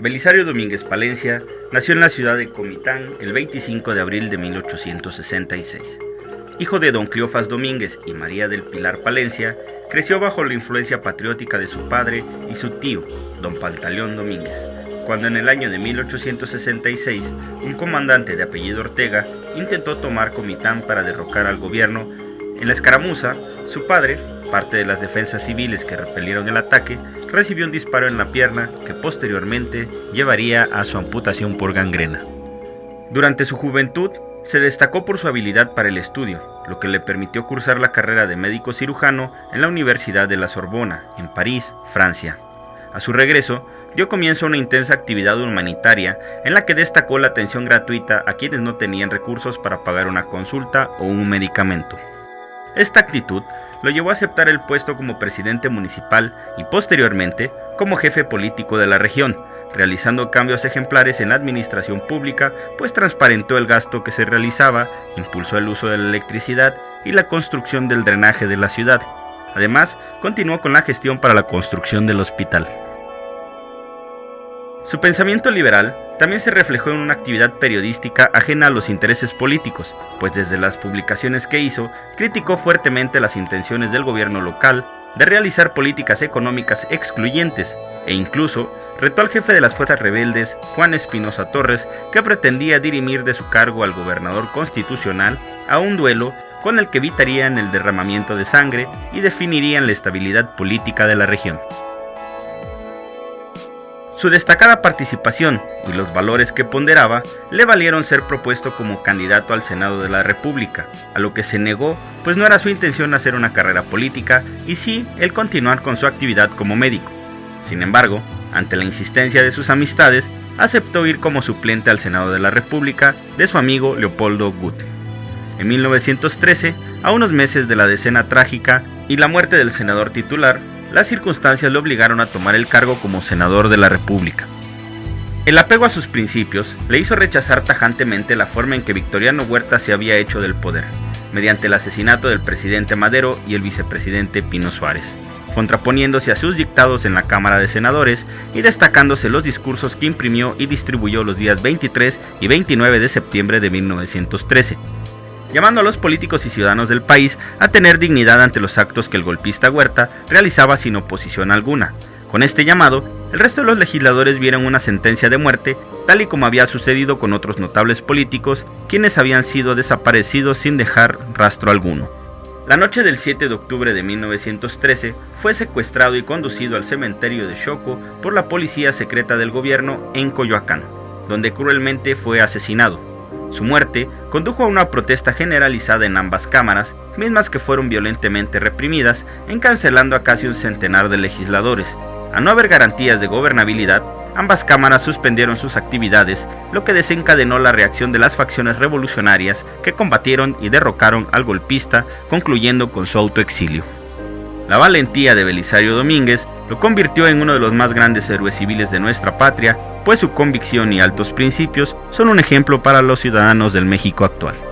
Belisario Domínguez Palencia nació en la ciudad de Comitán el 25 de abril de 1866. Hijo de don Cleofas Domínguez y María del Pilar Palencia, creció bajo la influencia patriótica de su padre y su tío, don Pantaleón Domínguez, cuando en el año de 1866 un comandante de apellido Ortega intentó tomar Comitán para derrocar al gobierno. En la escaramuza, su padre, parte de las defensas civiles que repelieron el ataque, recibió un disparo en la pierna que posteriormente llevaría a su amputación por gangrena. Durante su juventud, se destacó por su habilidad para el estudio, lo que le permitió cursar la carrera de médico cirujano en la Universidad de la Sorbona, en París, Francia. A su regreso, dio comienzo a una intensa actividad humanitaria en la que destacó la atención gratuita a quienes no tenían recursos para pagar una consulta o un medicamento. Esta actitud lo llevó a aceptar el puesto como presidente municipal y posteriormente como jefe político de la región, realizando cambios ejemplares en la administración pública, pues transparentó el gasto que se realizaba, impulsó el uso de la electricidad y la construcción del drenaje de la ciudad. Además, continuó con la gestión para la construcción del hospital. Su pensamiento liberal también se reflejó en una actividad periodística ajena a los intereses políticos, pues desde las publicaciones que hizo criticó fuertemente las intenciones del gobierno local de realizar políticas económicas excluyentes e incluso retó al jefe de las fuerzas rebeldes, Juan Espinosa Torres, que pretendía dirimir de su cargo al gobernador constitucional a un duelo con el que evitarían el derramamiento de sangre y definirían la estabilidad política de la región. Su destacada participación y los valores que ponderaba le valieron ser propuesto como candidato al Senado de la República, a lo que se negó, pues no era su intención hacer una carrera política y sí el continuar con su actividad como médico. Sin embargo, ante la insistencia de sus amistades, aceptó ir como suplente al Senado de la República de su amigo Leopoldo Gut. En 1913, a unos meses de la decena trágica y la muerte del senador titular, las circunstancias le obligaron a tomar el cargo como senador de la República. El apego a sus principios le hizo rechazar tajantemente la forma en que Victoriano Huerta se había hecho del poder, mediante el asesinato del presidente Madero y el vicepresidente Pino Suárez, contraponiéndose a sus dictados en la Cámara de Senadores y destacándose los discursos que imprimió y distribuyó los días 23 y 29 de septiembre de 1913 llamando a los políticos y ciudadanos del país a tener dignidad ante los actos que el golpista Huerta realizaba sin oposición alguna. Con este llamado, el resto de los legisladores vieron una sentencia de muerte, tal y como había sucedido con otros notables políticos, quienes habían sido desaparecidos sin dejar rastro alguno. La noche del 7 de octubre de 1913 fue secuestrado y conducido al cementerio de Choco por la policía secreta del gobierno en Coyoacán, donde cruelmente fue asesinado. Su muerte condujo a una protesta generalizada en ambas cámaras, mismas que fueron violentamente reprimidas, encancelando a casi un centenar de legisladores. A no haber garantías de gobernabilidad, ambas cámaras suspendieron sus actividades, lo que desencadenó la reacción de las facciones revolucionarias que combatieron y derrocaron al golpista, concluyendo con su autoexilio. La valentía de Belisario Domínguez lo convirtió en uno de los más grandes héroes civiles de nuestra patria, pues su convicción y altos principios son un ejemplo para los ciudadanos del México actual.